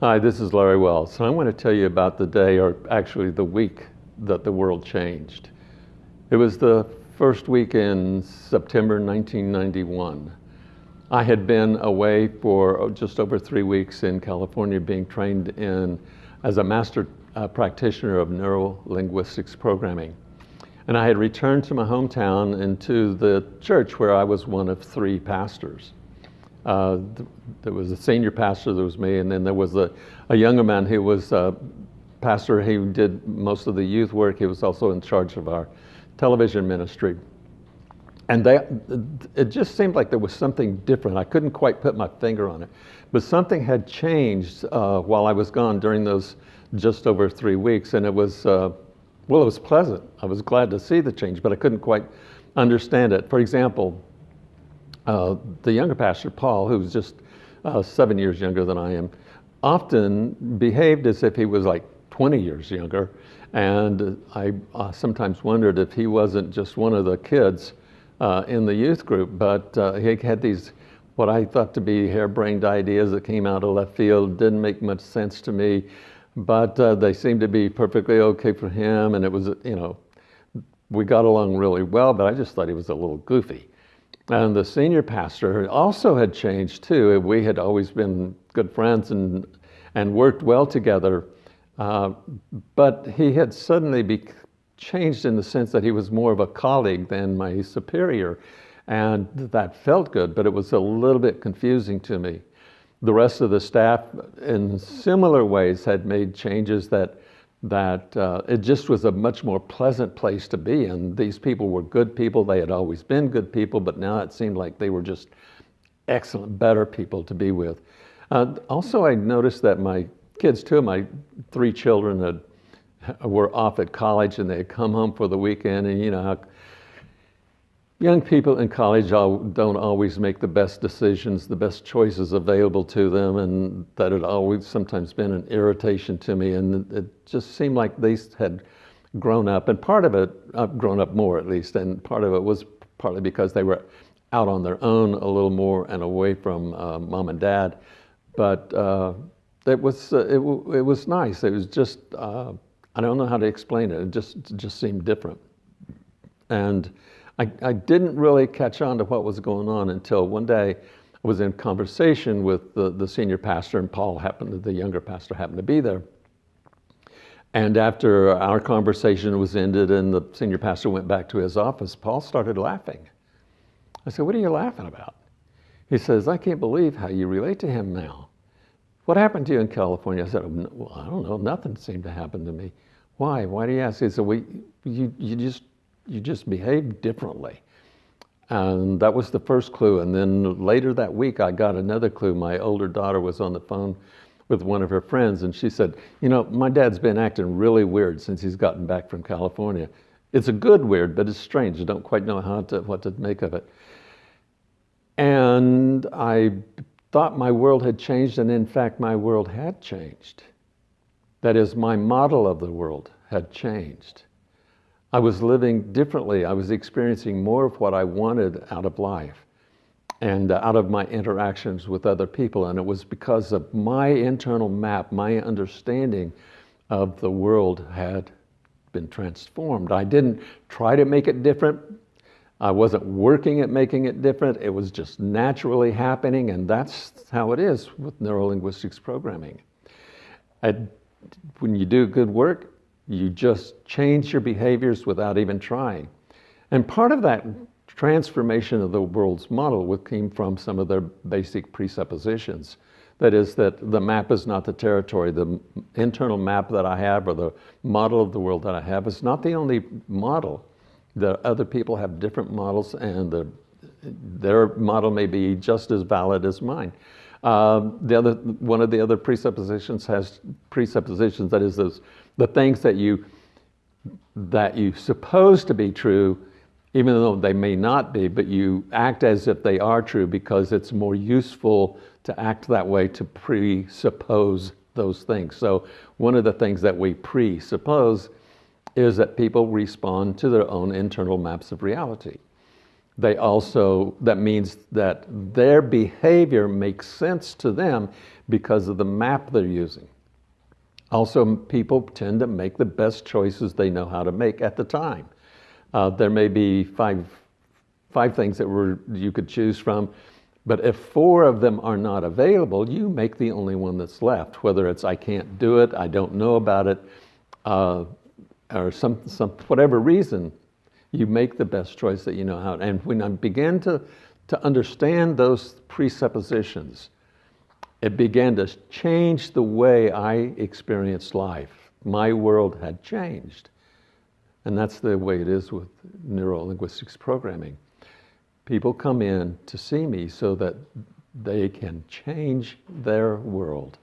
Hi, this is Larry Wells. And I want to tell you about the day, or actually the week, that the world changed. It was the first week in September 1991. I had been away for just over three weeks in California being trained in as a master uh, practitioner of neuro-linguistics programming. And I had returned to my hometown and to the church where I was one of three pastors. Uh, there was a senior pastor, there was me, and then there was a, a younger man who was a pastor. He did most of the youth work. He was also in charge of our television ministry. And they, it just seemed like there was something different. I couldn't quite put my finger on it. But something had changed uh, while I was gone during those just over three weeks. And it was, uh, well, it was pleasant. I was glad to see the change, but I couldn't quite understand it. For example, uh, the younger pastor, Paul, who's just uh, seven years younger than I am, often behaved as if he was like 20 years younger. And I uh, sometimes wondered if he wasn't just one of the kids uh, in the youth group, but uh, he had these what I thought to be harebrained ideas that came out of left field, didn't make much sense to me, but they seemed to be perfectly okay for him. And it was, you know, we got along really well, but I just thought he was a little goofy. And the senior pastor also had changed too. We had always been good friends and, and worked well together. Uh, but he had suddenly changed in the sense that he was more of a colleague than my superior. And that felt good, but it was a little bit confusing to me. The rest of the staff, in similar ways, had made changes that that uh, it just was a much more pleasant place to be. And these people were good people. They had always been good people, but now it seemed like they were just excellent, better people to be with. Uh, also, I noticed that my kids, two of my three children, had were off at college and they had come home for the weekend and you know how young people in college don't always make the best decisions, the best choices available to them and that had always sometimes been an irritation to me and it just seemed like they had grown up and part of it, I've grown up more at least, and part of it was partly because they were out on their own a little more and away from uh, mom and dad. But uh, it was, uh, it, it, was nice. It was just, uh, I don't know how to explain it. It just, just seemed different. And I, I didn't really catch on to what was going on until one day I was in conversation with the, the senior pastor and Paul happened, the younger pastor happened to be there. And after our conversation was ended and the senior pastor went back to his office, Paul started laughing. I said, what are you laughing about? He says, I can't believe how you relate to him now. What happened to you in California? I said, well, I don't know, nothing seemed to happen to me. Why? Why do you ask? He said, well, you, you, just, you just behave differently. And that was the first clue. And then later that week, I got another clue. My older daughter was on the phone with one of her friends, and she said, you know, my dad's been acting really weird since he's gotten back from California. It's a good weird, but it's strange. I don't quite know how to, what to make of it. And I thought my world had changed, and in fact, my world had changed. That is, my model of the world had changed. I was living differently. I was experiencing more of what I wanted out of life and uh, out of my interactions with other people. And it was because of my internal map, my understanding of the world had been transformed. I didn't try to make it different. I wasn't working at making it different. It was just naturally happening. And that's how it is with neurolinguistics programming. I when you do good work, you just change your behaviors without even trying. And part of that transformation of the world's model came from some of their basic presuppositions. That is that the map is not the territory. The internal map that I have or the model of the world that I have is not the only model. The other people have different models and the, their model may be just as valid as mine. Um, the other, one of the other presuppositions has presuppositions, that is those, the things that you, that you suppose to be true, even though they may not be, but you act as if they are true because it's more useful to act that way to presuppose those things. So one of the things that we presuppose is that people respond to their own internal maps of reality. they also, that means that their behavior makes sense to them because of the map they're using. Also, people tend to make the best choices they know how to make at the time. Uh, there may be five, five things that were, you could choose from, but if four of them are not available, you make the only one that's left, whether it's I can't do it, I don't know about it, uh, or some, some, whatever reason, you make the best choice that you know how. And when I began to, to understand those presuppositions, it began to change the way I experienced life. My world had changed. And that's the way it is with neurolinguistics programming. People come in to see me so that they can change their world.